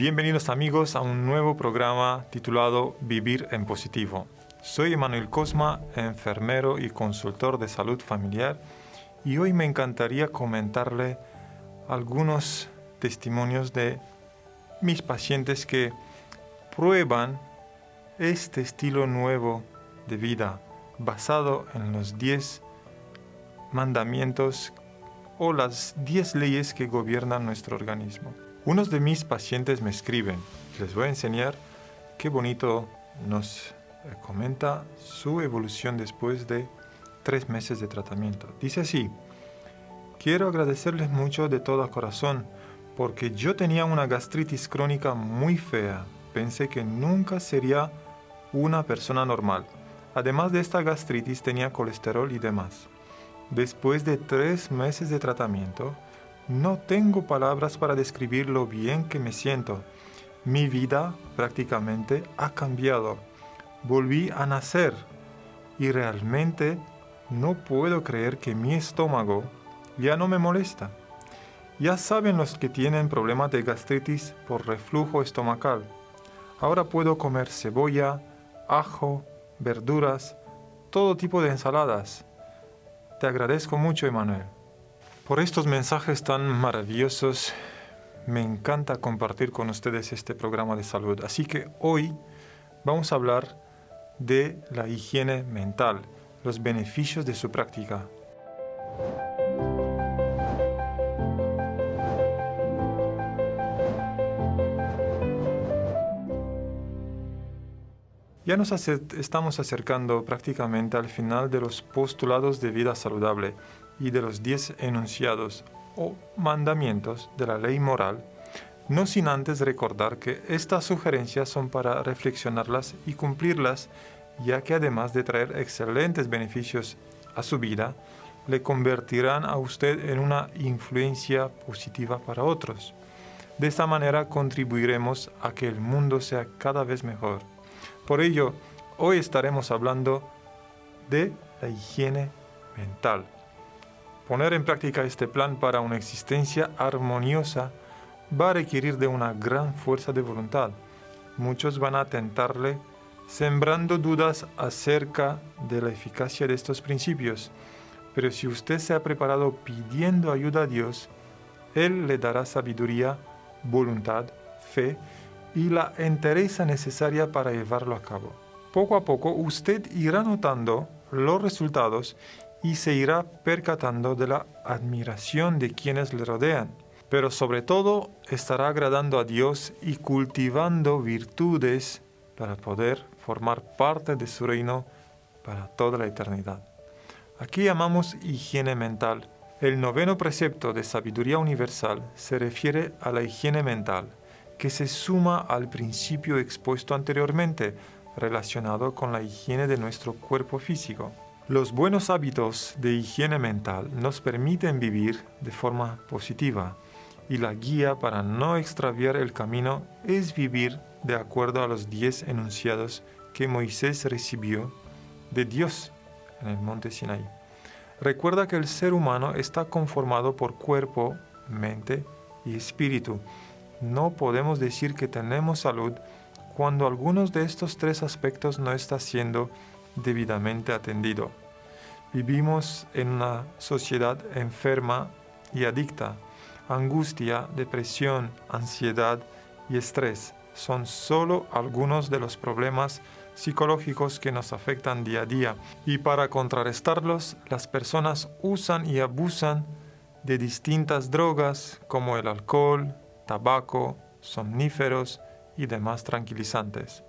Bienvenidos amigos a un nuevo programa titulado Vivir en Positivo. Soy Emanuel Cosma, enfermero y consultor de salud familiar y hoy me encantaría comentarle algunos testimonios de mis pacientes que prueban este estilo nuevo de vida basado en los 10 mandamientos o las 10 leyes que gobiernan nuestro organismo. Unos de mis pacientes me escriben, les voy a enseñar qué bonito nos comenta su evolución después de tres meses de tratamiento. Dice así, quiero agradecerles mucho de todo corazón porque yo tenía una gastritis crónica muy fea. Pensé que nunca sería una persona normal. Además de esta gastritis tenía colesterol y demás. Después de tres meses de tratamiento, no tengo palabras para describir lo bien que me siento. Mi vida prácticamente ha cambiado. Volví a nacer y realmente no puedo creer que mi estómago ya no me molesta. Ya saben los que tienen problemas de gastritis por reflujo estomacal. Ahora puedo comer cebolla, ajo, verduras, todo tipo de ensaladas. Te agradezco mucho, Emanuel. Por estos mensajes tan maravillosos, me encanta compartir con ustedes este programa de salud. Así que hoy vamos a hablar de la higiene mental, los beneficios de su práctica. Ya nos estamos acercando prácticamente al final de los postulados de vida saludable y de los diez enunciados o mandamientos de la ley moral, no sin antes recordar que estas sugerencias son para reflexionarlas y cumplirlas, ya que además de traer excelentes beneficios a su vida, le convertirán a usted en una influencia positiva para otros. De esta manera contribuiremos a que el mundo sea cada vez mejor. Por ello, hoy estaremos hablando de la higiene mental. Poner en práctica este plan para una existencia armoniosa va a requerir de una gran fuerza de voluntad. Muchos van a tentarle sembrando dudas acerca de la eficacia de estos principios. Pero si usted se ha preparado pidiendo ayuda a Dios, Él le dará sabiduría, voluntad, fe y la entereza necesaria para llevarlo a cabo. Poco a poco usted irá notando los resultados y se irá percatando de la admiración de quienes le rodean, pero sobre todo estará agradando a Dios y cultivando virtudes para poder formar parte de su reino para toda la eternidad. Aquí llamamos higiene mental. El noveno precepto de sabiduría universal se refiere a la higiene mental, que se suma al principio expuesto anteriormente, relacionado con la higiene de nuestro cuerpo físico. Los buenos hábitos de higiene mental nos permiten vivir de forma positiva y la guía para no extraviar el camino es vivir de acuerdo a los diez enunciados que Moisés recibió de Dios en el monte Sinai. Recuerda que el ser humano está conformado por cuerpo, mente y espíritu. No podemos decir que tenemos salud cuando algunos de estos tres aspectos no está siendo debidamente atendido. Vivimos en una sociedad enferma y adicta. Angustia, depresión, ansiedad y estrés son solo algunos de los problemas psicológicos que nos afectan día a día y para contrarrestarlos las personas usan y abusan de distintas drogas como el alcohol, tabaco, somníferos y demás tranquilizantes.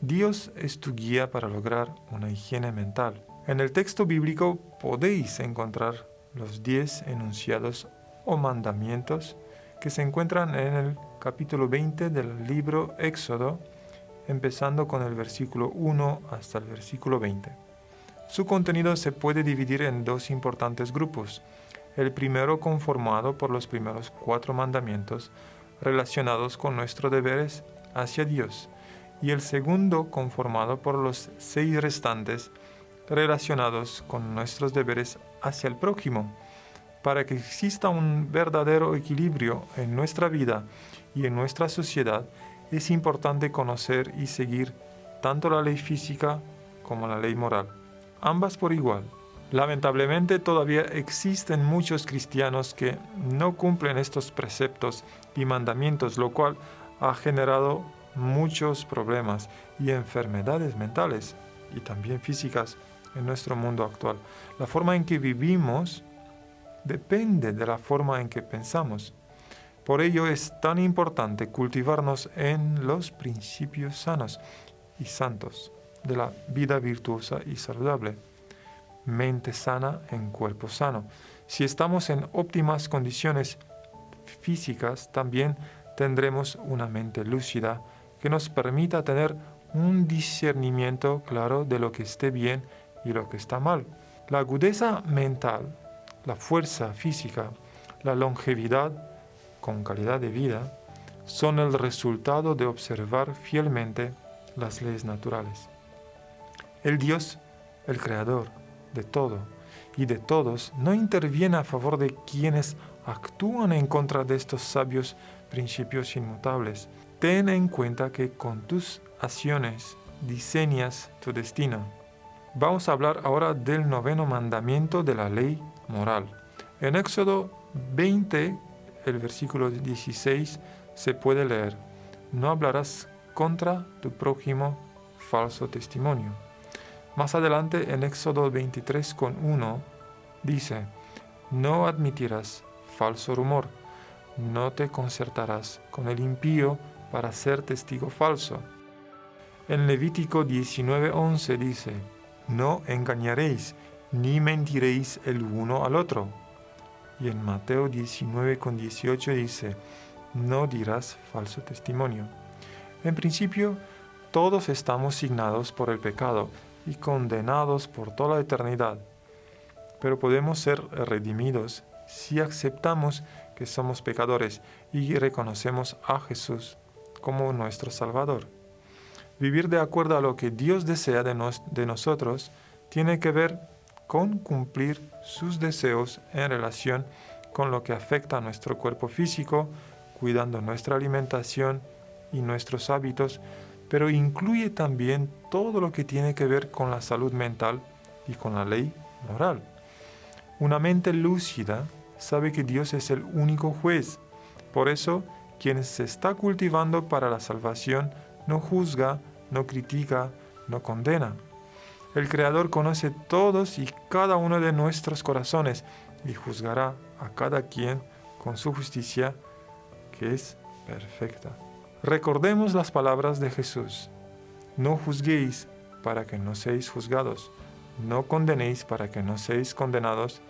Dios es tu guía para lograr una higiene mental. En el texto bíblico podéis encontrar los diez enunciados o mandamientos que se encuentran en el capítulo 20 del libro Éxodo, empezando con el versículo 1 hasta el versículo 20. Su contenido se puede dividir en dos importantes grupos. El primero conformado por los primeros cuatro mandamientos relacionados con nuestros deberes hacia Dios y el segundo conformado por los seis restantes relacionados con nuestros deberes hacia el prójimo, para que exista un verdadero equilibrio en nuestra vida y en nuestra sociedad es importante conocer y seguir tanto la ley física como la ley moral, ambas por igual. Lamentablemente todavía existen muchos cristianos que no cumplen estos preceptos y mandamientos, lo cual ha generado muchos problemas y enfermedades mentales y también físicas en nuestro mundo actual. La forma en que vivimos depende de la forma en que pensamos. Por ello es tan importante cultivarnos en los principios sanos y santos de la vida virtuosa y saludable. Mente sana en cuerpo sano. Si estamos en óptimas condiciones físicas, también tendremos una mente lúcida que nos permita tener un discernimiento claro de lo que esté bien y lo que está mal. La agudeza mental, la fuerza física, la longevidad con calidad de vida son el resultado de observar fielmente las leyes naturales. El Dios, el Creador de todo y de todos, no interviene a favor de quienes actúan en contra de estos sabios principios inmutables. Ten en cuenta que con tus acciones diseñas tu destino. Vamos a hablar ahora del noveno mandamiento de la ley moral. En Éxodo 20, el versículo 16, se puede leer, no hablarás contra tu prójimo falso testimonio. Más adelante en Éxodo 23 con 1 dice, no admitirás falso rumor, no te concertarás con el impío para ser testigo falso. En Levítico 19:11 dice, no engañaréis, ni mentiréis el uno al otro. Y en Mateo 19:18 dice, no dirás falso testimonio. En principio, todos estamos signados por el pecado y condenados por toda la eternidad, pero podemos ser redimidos si aceptamos que somos pecadores y reconocemos a Jesús como nuestro Salvador. Vivir de acuerdo a lo que Dios desea de, de nosotros tiene que ver con cumplir sus deseos en relación con lo que afecta a nuestro cuerpo físico, cuidando nuestra alimentación y nuestros hábitos, pero incluye también todo lo que tiene que ver con la salud mental y con la ley moral. Una mente lúcida sabe que Dios es el único juez. Por eso, quien se está cultivando para la salvación no juzga, no critica, no condena. El Creador conoce todos y cada uno de nuestros corazones y juzgará a cada quien con su justicia que es perfecta. Recordemos las palabras de Jesús. No juzguéis para que no seáis juzgados. No condenéis para que no seáis condenados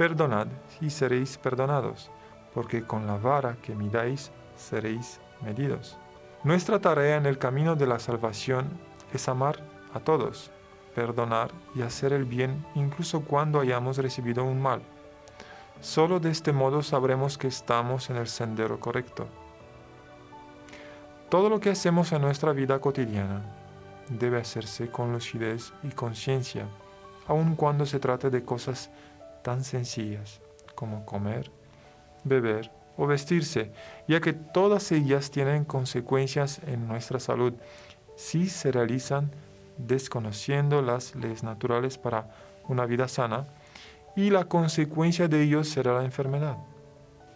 Perdonad y seréis perdonados, porque con la vara que midáis seréis medidos. Nuestra tarea en el camino de la salvación es amar a todos, perdonar y hacer el bien incluso cuando hayamos recibido un mal. Solo de este modo sabremos que estamos en el sendero correcto. Todo lo que hacemos en nuestra vida cotidiana debe hacerse con lucidez y conciencia, aun cuando se trate de cosas tan sencillas como comer, beber o vestirse, ya que todas ellas tienen consecuencias en nuestra salud si se realizan desconociendo las leyes naturales para una vida sana y la consecuencia de ello será la enfermedad.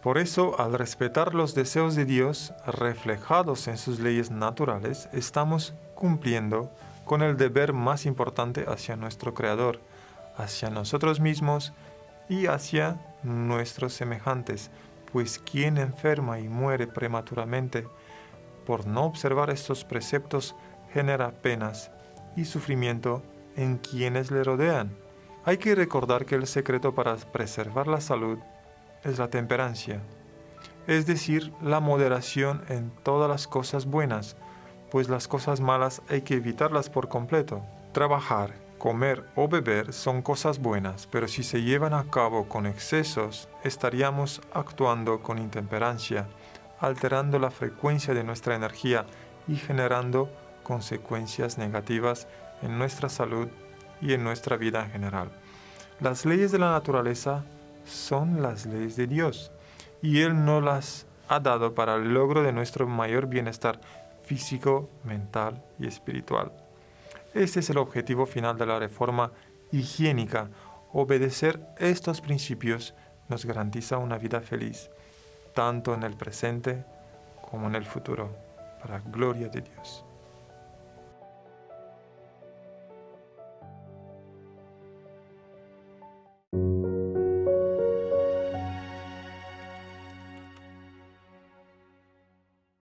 Por eso, al respetar los deseos de Dios reflejados en sus leyes naturales, estamos cumpliendo con el deber más importante hacia nuestro Creador, hacia nosotros mismos y hacia nuestros semejantes, pues quien enferma y muere prematuramente por no observar estos preceptos genera penas y sufrimiento en quienes le rodean. Hay que recordar que el secreto para preservar la salud es la temperancia, es decir, la moderación en todas las cosas buenas, pues las cosas malas hay que evitarlas por completo. Trabajar, Comer o beber son cosas buenas, pero si se llevan a cabo con excesos, estaríamos actuando con intemperancia, alterando la frecuencia de nuestra energía y generando consecuencias negativas en nuestra salud y en nuestra vida en general. Las leyes de la naturaleza son las leyes de Dios y Él no las ha dado para el logro de nuestro mayor bienestar físico, mental y espiritual. Este es el objetivo final de la reforma higiénica. Obedecer estos principios nos garantiza una vida feliz, tanto en el presente como en el futuro, para gloria de Dios.